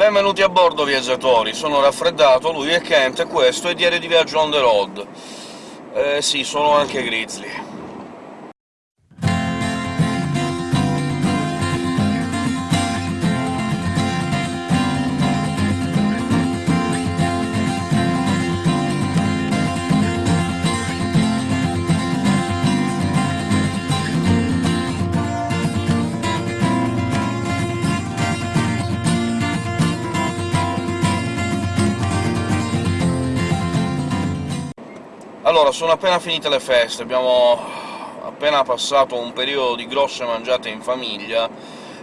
Benvenuti a bordo, viaggiatori! Sono raffreddato, lui è Kent, e questo è Diario di Viaggio on the road. Eh sì, sono anche Grizzly. Allora, sono appena finite le feste, abbiamo appena passato un periodo di grosse mangiate in famiglia,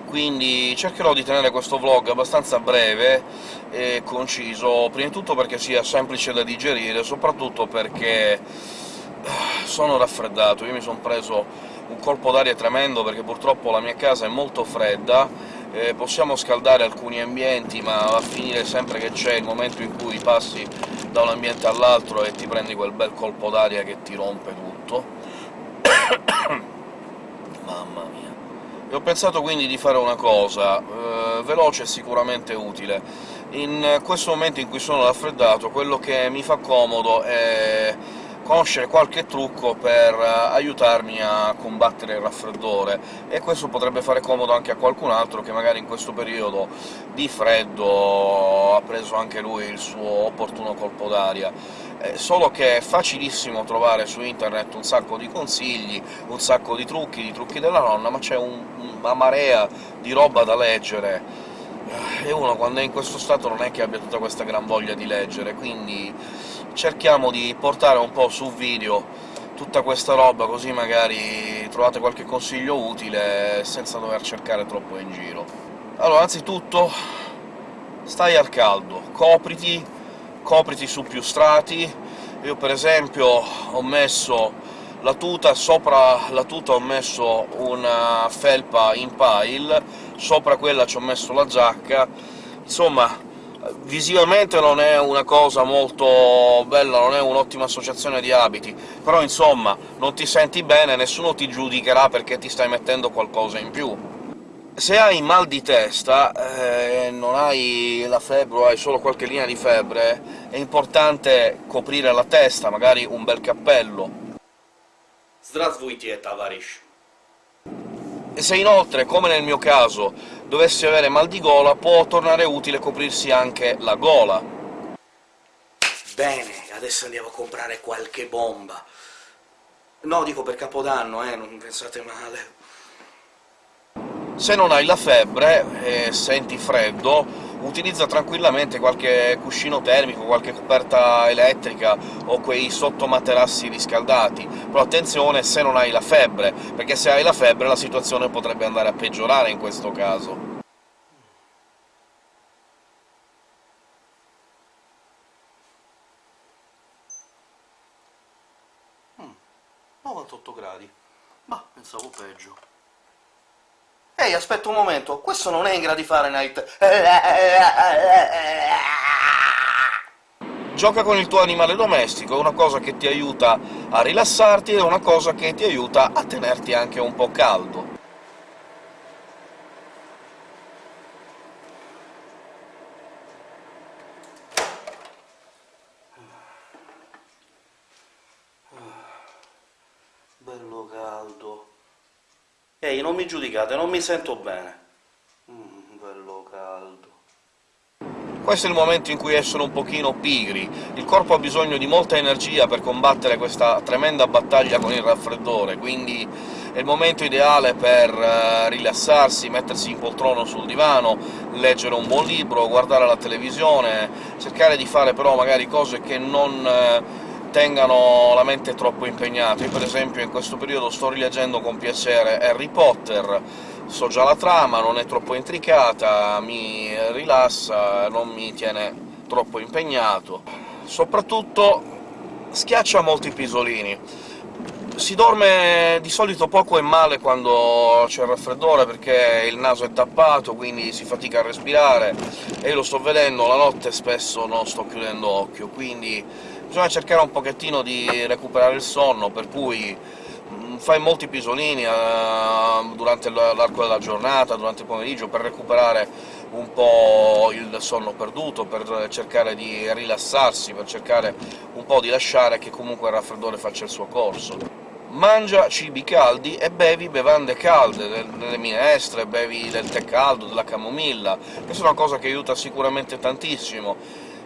quindi cercherò di tenere questo vlog abbastanza breve e conciso, prima di tutto perché sia semplice da digerire, soprattutto perché eh, sono raffreddato. Io mi sono preso un colpo d'aria tremendo, perché purtroppo la mia casa è molto fredda, eh, possiamo scaldare alcuni ambienti, ma va a finire sempre che c'è il momento in cui passi da un ambiente all'altro e ti prendi quel bel colpo d'aria che ti rompe tutto. Mamma mia. E ho pensato quindi di fare una cosa, eh, veloce e sicuramente utile. In questo momento in cui sono raffreddato, quello che mi fa comodo è conoscere qualche trucco per eh, aiutarmi a combattere il raffreddore, e questo potrebbe fare comodo anche a qualcun altro che magari in questo periodo di freddo ha preso anche lui il suo opportuno colpo d'aria. Eh, solo che è facilissimo trovare su internet un sacco di consigli, un sacco di trucchi, di trucchi della nonna, ma c'è un, una marea di roba da leggere, e uno quando è in questo stato non è che abbia tutta questa gran voglia di leggere, quindi cerchiamo di portare un po' su video tutta questa roba, così magari trovate qualche consiglio utile senza dover cercare troppo in giro. Allora, anzitutto, stai al caldo, copriti, copriti su più strati. Io per esempio ho messo la tuta, sopra la tuta ho messo una felpa in pile, sopra quella ci ho messo la giacca, insomma visivamente non è una cosa molto bella, non è un'ottima associazione di abiti, però insomma non ti senti bene, nessuno ti giudicherà perché ti stai mettendo qualcosa in più. Se hai mal di testa, eh, non hai la febbre o hai solo qualche linea di febbre, è importante coprire la testa, magari un bel cappello. Здравствуйте, товарищ! E se inoltre, come nel mio caso, dovessi avere mal di gola, può tornare utile coprirsi anche la gola. Bene, adesso andiamo a comprare qualche bomba. No, dico per Capodanno, eh, non pensate male. Se non hai la febbre e senti freddo, utilizza tranquillamente qualche cuscino termico, qualche coperta elettrica o quei sottomaterassi riscaldati, però attenzione se non hai la febbre, perché se hai la febbre la situazione potrebbe andare a peggiorare in questo caso. Mm, 98 gradi. Ma pensavo peggio. Ehi, aspetta un momento, questo non è in gradi Fahrenheit! Gioca con il tuo animale domestico, è una cosa che ti aiuta a rilassarti, ed è una cosa che ti aiuta a tenerti anche un po' caldo. Bello caldo. Ehi, non mi giudicate, non mi sento bene. Mm, bello caldo. Questo è il momento in cui essere un pochino pigri. Il corpo ha bisogno di molta energia per combattere questa tremenda battaglia con il raffreddore, quindi è il momento ideale per uh, rilassarsi, mettersi in poltrona sul divano, leggere un buon libro, guardare la televisione, cercare di fare però magari cose che non... Uh, tengano la mente troppo impegnata. Io per esempio in questo periodo sto rileggendo con piacere Harry Potter, so già la trama, non è troppo intricata, mi rilassa, non mi tiene troppo impegnato. Soprattutto schiaccia molti pisolini. Si dorme di solito poco e male quando c'è il raffreddore, perché il naso è tappato, quindi si fatica a respirare, e io lo sto vedendo, la notte spesso non sto chiudendo occhio, quindi bisogna cercare un pochettino di recuperare il sonno, per cui mm, fai molti pisolini uh, durante l'arco della giornata, durante il pomeriggio, per recuperare un po' il sonno perduto, per cercare di rilassarsi, per cercare un po' di lasciare che comunque il raffreddore faccia il suo corso mangia cibi caldi e bevi bevande calde, delle minestre, bevi del tè caldo, della camomilla. Questa è una cosa che aiuta sicuramente tantissimo.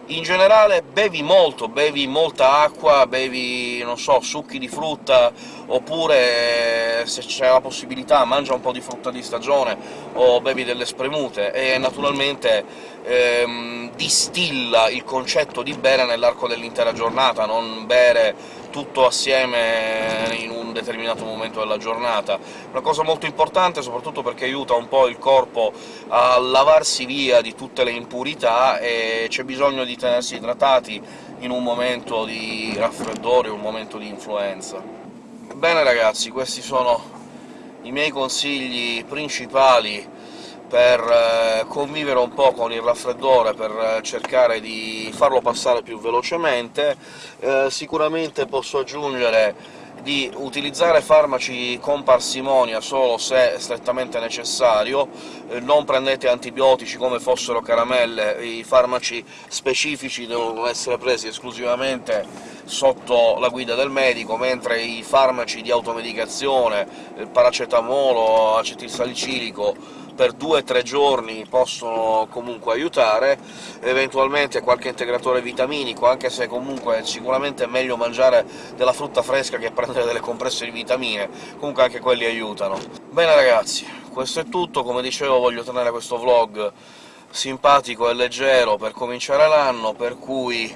In generale bevi molto, bevi molta acqua, bevi, non so, succhi di frutta, oppure, se c'è la possibilità, mangia un po' di frutta di stagione, o bevi delle spremute, e naturalmente ehm, distilla il concetto di bere nell'arco dell'intera giornata, non bere tutto assieme in un determinato momento della giornata. Una cosa molto importante, soprattutto perché aiuta un po' il corpo a lavarsi via di tutte le impurità, e c'è bisogno di tenersi idratati in un momento di raffreddore, un momento di influenza. Bene ragazzi, questi sono i miei consigli principali per eh, convivere un po' con il raffreddore, per eh, cercare di farlo passare più velocemente. Eh, sicuramente posso aggiungere di utilizzare farmaci con parsimonia solo se strettamente necessario, eh, non prendete antibiotici come fossero caramelle, i farmaci specifici devono essere presi esclusivamente sotto la guida del medico, mentre i farmaci di automedicazione, paracetamolo, acetilsalicilico, per due o tre giorni possono comunque aiutare, eventualmente qualche integratore vitaminico, anche se comunque è sicuramente meglio mangiare della frutta fresca che prendere delle compresse di vitamine, comunque anche quelli aiutano. Bene ragazzi, questo è tutto, come dicevo voglio tenere questo vlog simpatico e leggero per cominciare l'anno, per cui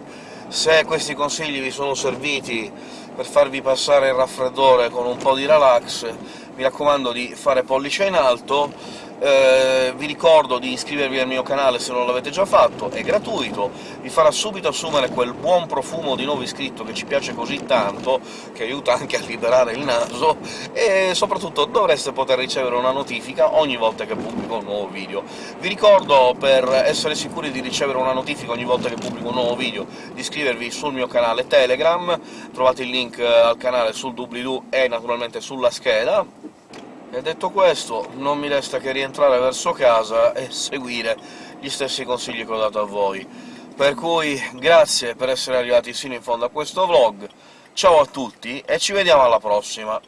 se questi consigli vi sono serviti per farvi passare il raffreddore con un po' di relax, mi raccomando di fare pollice in alto, eh, vi ricordo di iscrivervi al mio canale se non l'avete già fatto, è gratuito, vi farà subito assumere quel buon profumo di nuovo iscritto che ci piace così tanto, che aiuta anche a liberare il naso, e soprattutto dovreste poter ricevere una notifica ogni volta che pubblico un nuovo video. Vi ricordo, per essere sicuri di ricevere una notifica ogni volta che pubblico un nuovo video, di iscrivervi sul mio canale Telegram, trovate il link al canale sul doobly-doo e naturalmente sulla scheda, e detto questo, non mi resta che rientrare verso casa e seguire gli stessi consigli che ho dato a voi. Per cui grazie per essere arrivati sino in fondo a questo vlog, ciao a tutti e ci vediamo alla prossima!